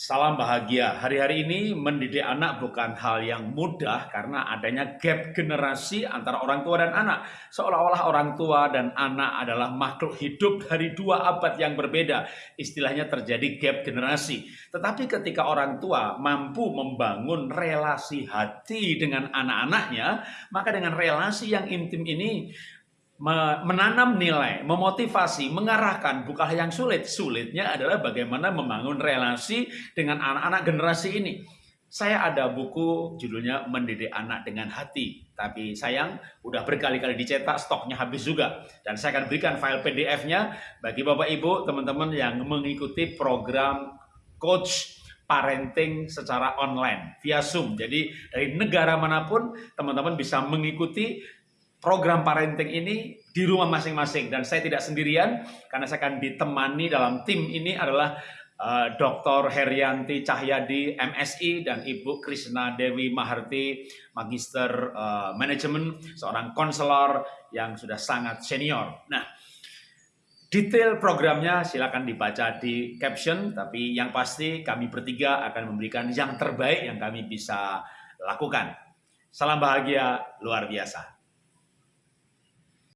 Salam bahagia. Hari-hari ini mendidik anak bukan hal yang mudah karena adanya gap generasi antara orang tua dan anak. Seolah-olah orang tua dan anak adalah makhluk hidup dari dua abad yang berbeda. Istilahnya terjadi gap generasi. Tetapi ketika orang tua mampu membangun relasi hati dengan anak-anaknya, maka dengan relasi yang intim ini menanam nilai, memotivasi, mengarahkan bukan yang sulit. Sulitnya adalah bagaimana membangun relasi dengan anak-anak generasi ini. Saya ada buku judulnya Mendidik Anak dengan Hati. Tapi sayang, udah berkali-kali dicetak, stoknya habis juga. Dan saya akan berikan file PDF-nya bagi Bapak Ibu, teman-teman yang mengikuti program Coach parenting secara online via Zoom. Jadi dari negara mana pun teman-teman bisa mengikuti program parenting ini di rumah masing-masing dan saya tidak sendirian karena saya akan ditemani dalam tim ini adalah uh, eh, Dr. Herianti Cahyadi MSI dan Ibu Krishna Dewi Maharti Magister uh, Manajemen seorang konselor yang sudah sangat senior. Nah, detail programnya silakan dibaca di caption tapi yang pasti kami bertiga akan memberikan yang terbaik yang kami bisa lakukan. Salam bahagia luar biasa.